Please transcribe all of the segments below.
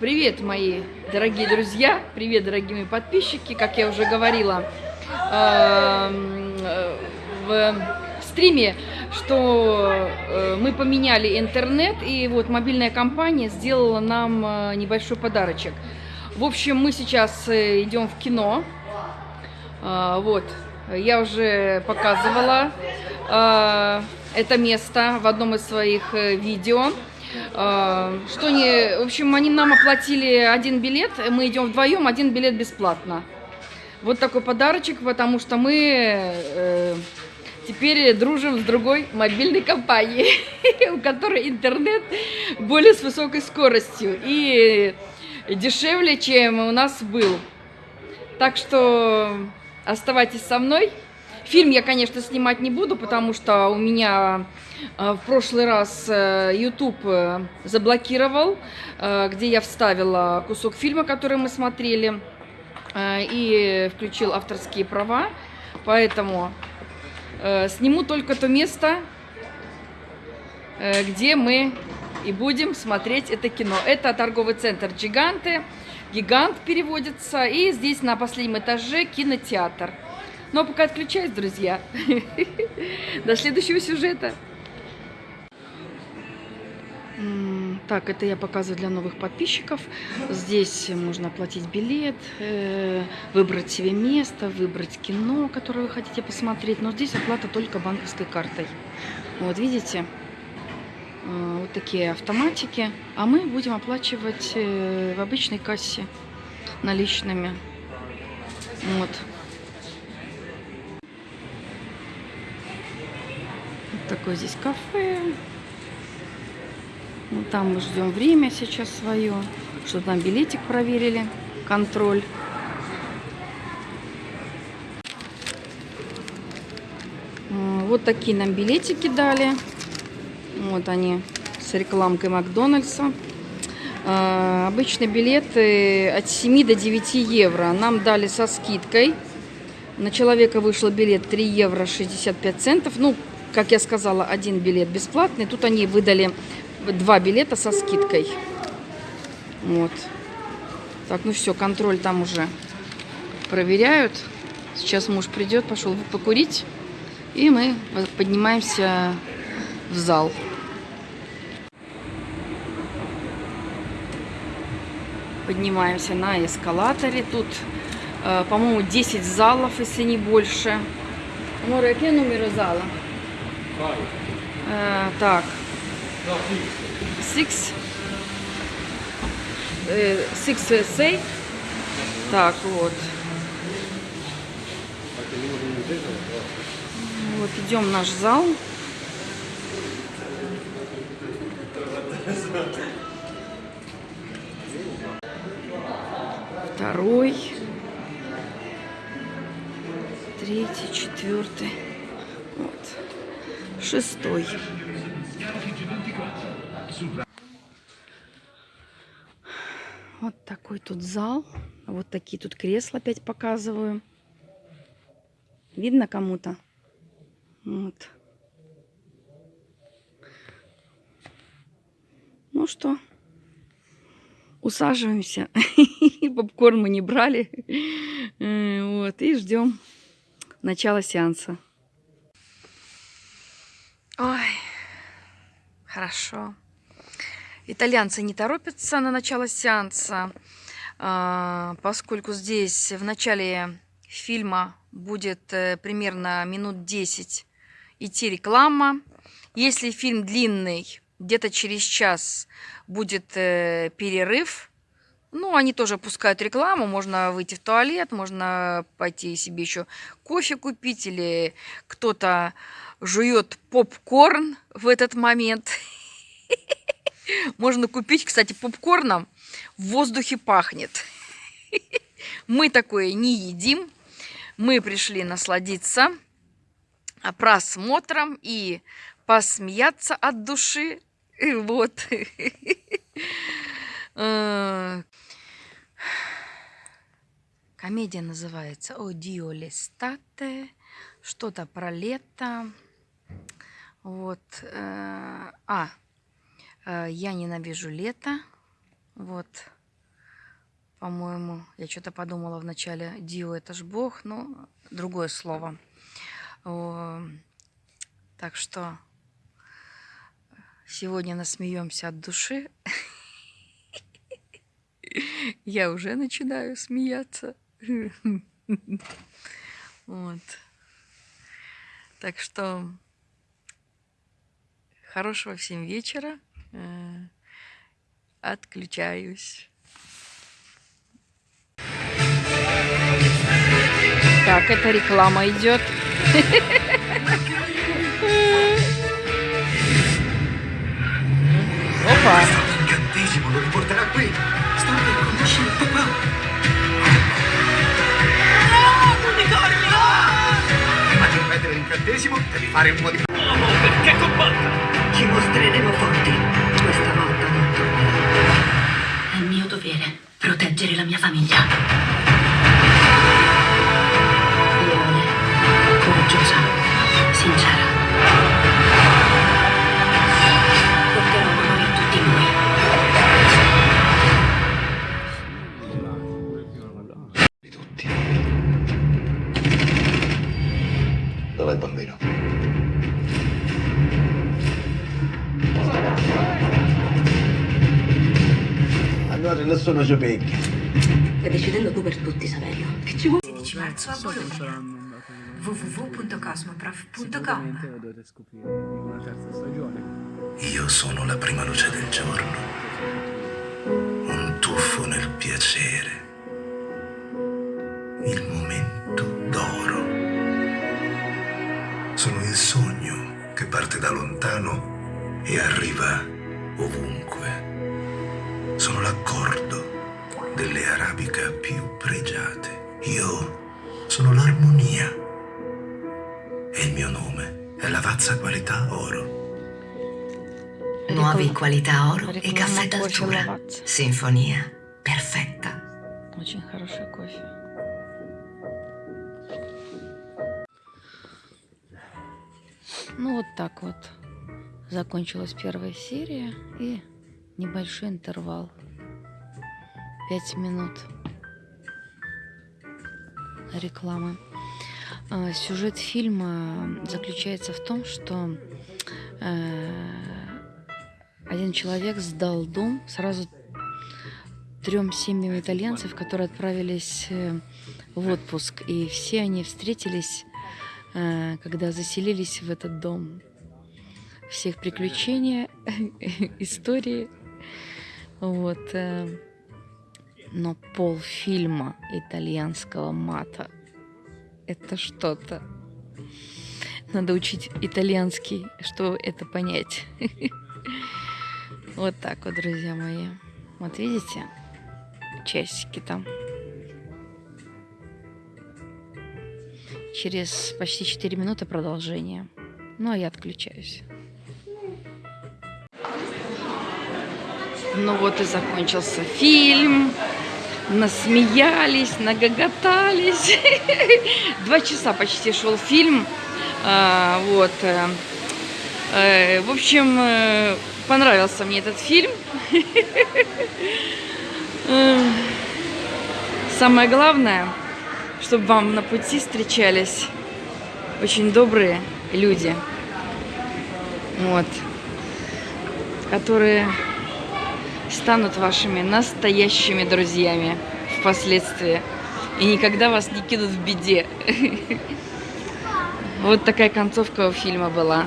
Привет, мои дорогие друзья, привет, дорогие мои подписчики. Как я уже говорила эм, э, в стриме, что э, мы поменяли интернет, и вот мобильная компания сделала нам э, небольшой подарочек. В общем, мы сейчас идем в кино. Вот, я уже показывала это место в одном из своих видео. А, Что не, в общем, они нам оплатили один билет, мы идем вдвоем, один билет бесплатно. Вот такой подарочек, потому что мы э, теперь дружим с другой мобильной компанией, у которой интернет более с высокой скоростью и дешевле, чем у нас был. Так что оставайтесь со мной. Фильм я, конечно, снимать не буду, потому что у меня э, в прошлый раз YouTube э, заблокировал, э, где я вставила кусок фильма, который мы смотрели, и включил авторские права. Поэтому сниму только то место, где мы и будем смотреть это кино. Это торговый центр «Гиганты». «Гигант» переводится. И здесь на последнем этаже кинотеатр. Ну а пока отключаюсь, друзья. До следующего сюжета. Так, это я показываю для новых подписчиков. Здесь можно оплатить билет, э, выбрать себе место, выбрать кино, которое вы хотите посмотреть. Но здесь оплата только банковской картой. Вот, видите? Э, Вот такие автоматики. А мы будем оплачивать э, в обычной кассе наличными. Вот. Вот такое здесь кафе. Вот там мы ждем время сейчас свое, чтобы нам билетик проверили, контроль. Вот такие нам билетики дали. Вот они с рекламкой Макдональдса. А, Обычно билеты от 7 до 9 евро. Нам дали со скидкой. На человека вышел билет 3 евро 65 центов. Ну, как я сказала, один билет бесплатный. Тут они выдали два билета со скидкой. Вот. Так, ну все, контроль там уже проверяют. Сейчас муж придет, пошел покурить. И мы поднимаемся в зал. Поднимаемся на эскалаторе. Тут, э, по-моему, 10 залов, если не больше. Море, какой номер зала? Э, так. Six. Э, Six USA. Так, вот. Вот идем в наш зал. Второй. Третий, четвертый. Шестой. Вот такой тут зал. Вот такие тут кресла опять показываю. Видно кому-то? Вот. Ну что, усаживаемся. Попкорн мы не брали. Э, Вот, и ждем начала сеанса. Хорошо. Итальянцы не торопятся на начало сеанса, а, поскольку здесь в начале фильма будет э, примерно минут 10 идти реклама. Если фильм длинный, где-то через час будет э, перерыв. Ну, они тоже пускают рекламу, можно выйти в туалет, можно пойти себе еще кофе купить, или кто-то жует попкорн в этот момент. Можно купить, кстати, попкорном в воздухе пахнет. Мы такое не едим. Мы пришли насладиться просмотром и посмеяться от души. И вот. Э, Комедия называется «О Дио Лестате». Что-то про лето. Вот. э, А, я ненавижу лето. Вот. по-моему. Я что-то подумала вначале. Дио это ж бог, но другое слово. Так что сегодня насмеемся от души. Я уже начинаю смеяться. Вот. Так что хорошего всем вечера. Э, отключаюсь. Так, это реклама идет. Опа. Devi fare un po' di... Allora nessuno ci pecchia. Stai decidendo tu per tutti, Saverio. Che ci vuoi? 16 marzo a Bologna. www.cosmoprof.com dovete scoprire in una terza stagione. Io sono la prima luce del giorno. Un tuffo nel piacere. Il momento d'oro. Sono il sogno che parte da lontano e arriva ovunque Sono l'accordo delle arabica più pregiate. Io sono l'armonia. E il mio nome è Lavazza Qualità Oro. Nuovi Ricom- qualità oro e Реклама caffè кофе d'altura. Lavazza. Sinfonia perfetta. Очень хороший кофе. Ну вот так вот. Закончилась первая серия и небольшой интервал. Пять минут рекламы. А, Сюжет фильма заключается в том, что э, один человек сдал дом сразу трем семьям итальянцев, которые отправились э, в отпуск. И все они встретились, э, когда заселились в этот дом. Всех приключения, истории. Вот. э, Но полфильма итальянского мата – это что-то. Надо учить итальянский, чтобы это понять. Вот так вот, друзья мои. Вот видите? Часики там. Через почти 4 минуты продолжение. Ну, а я отключаюсь. Ну вот и закончился фильм. Насмеялись, нагоготались. Два часа почти шел фильм. А, вот. э, э, В общем, э, понравился мне этот фильм. Самое главное, чтобы вам на пути встречались очень добрые люди. Вот. Которые станут вашими настоящими друзьями впоследствии. И никогда вас не кинут в беде. Вот такая концовка у фильма была.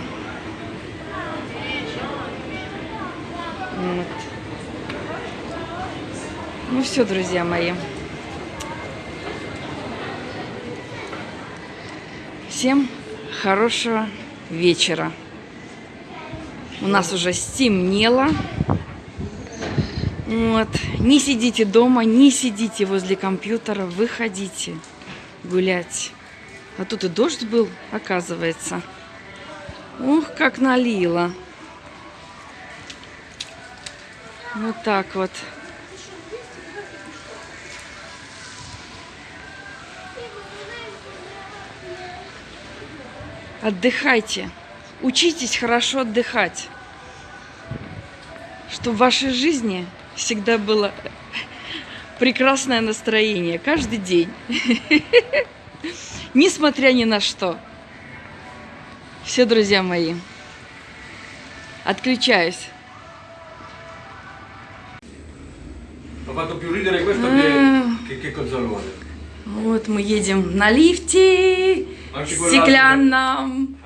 Вот. Ну все, друзья мои. Всем хорошего вечера. У нас уже стемнело. Вот. Не сидите дома, не сидите возле компьютера, выходите гулять. А тут и дождь был, оказывается. Ух, как налило. Вот так вот. Отдыхайте. Учитесь хорошо отдыхать. Чтобы в вашей жизни всегда было прекрасное настроение каждый день. Несмотря ни на что. Все, друзья мои. Отключаюсь. Che Cozzolone. Вот мы едем на лифте quell'altro- стеклянном.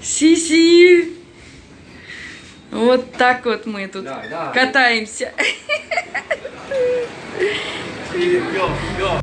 Anche вот так вот мы тут катаемся. Go, go.